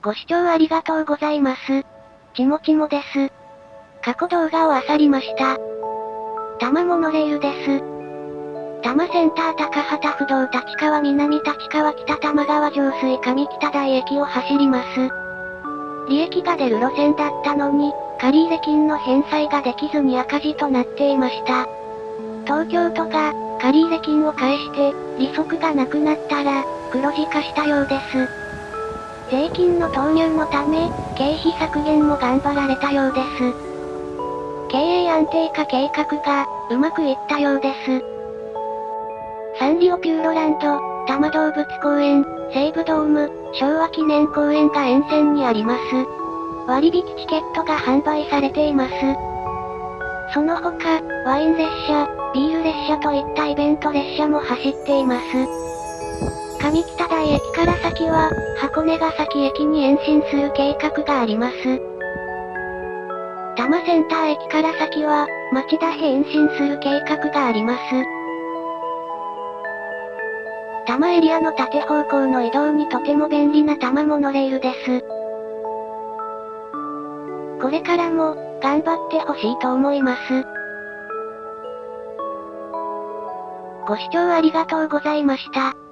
ご視聴ありがとうございます。ちもちもです。過去動画を漁りました。多摩モノレールです。多摩センター高畑不動立川南立川北多摩川上水上北台駅を走ります。利益が出る路線だったのに、借入金の返済ができずに赤字となっていました。東京都が、借入金を返して、利息がなくなったら、黒字化したようです。税金の投入のため、経費削減も頑張られたようです。経営安定化計画が、うまくいったようです。サンリオピューロランド、多摩動物公園、西武ドーム、昭和記念公園が沿線にあります。割引チケットが販売されています。その他、ワイン列車、ビール列車といったイベント列車も走っています。上北台駅から先は、箱根ヶ崎駅に延伸する計画があります。多摩センター駅から先は、町田へ延伸する計画があります。多摩エリアの縦方向の移動にとても便利な多摩モノレールです。これからも、頑張ってほしいと思います。ご視聴ありがとうございました。